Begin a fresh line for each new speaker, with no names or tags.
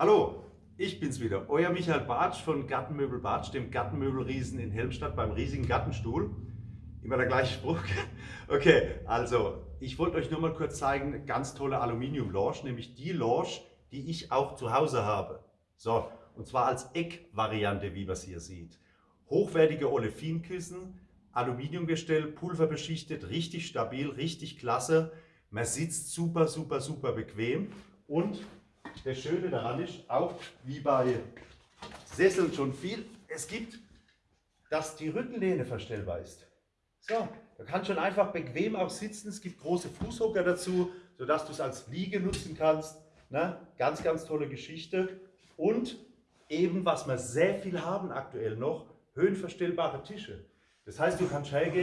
Hallo, ich bin's wieder, euer Michael Bartsch von Gartenmöbel Bartsch, dem Gartenmöbelriesen in Helmstadt beim riesigen Gartenstuhl. Immer der gleiche Spruch. Okay, also ich wollte euch nur mal kurz zeigen, ganz tolle Aluminium-Lounge, nämlich die Lounge, die ich auch zu Hause habe. So, und zwar als Eckvariante, wie man es hier sieht. Hochwertige Olefinkissen, Aluminiumgestell, pulverbeschichtet, richtig stabil, richtig klasse. Man sitzt super, super, super bequem und das Schöne daran ist, auch wie bei Sesseln schon viel, es gibt, dass die Rückenlehne verstellbar ist. So, da kannst schon einfach bequem auch sitzen. Es gibt große Fußhocker dazu, sodass du es als Liege nutzen kannst. Ne? Ganz, ganz tolle Geschichte. Und eben, was wir sehr viel haben aktuell noch, höhenverstellbare Tische. Das heißt, du kannst hergehen